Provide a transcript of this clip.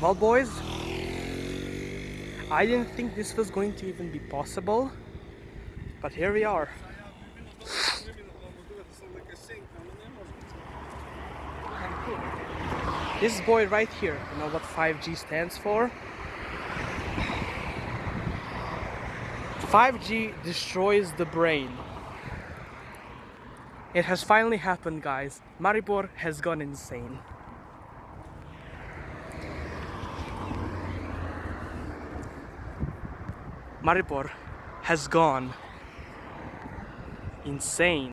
Well boys, I didn't think this was going to even be possible, but here we are. This boy right here, you know what 5G stands for? 5G destroys the brain. It has finally happened guys. Maribor has gone insane. Maribor has gone insane.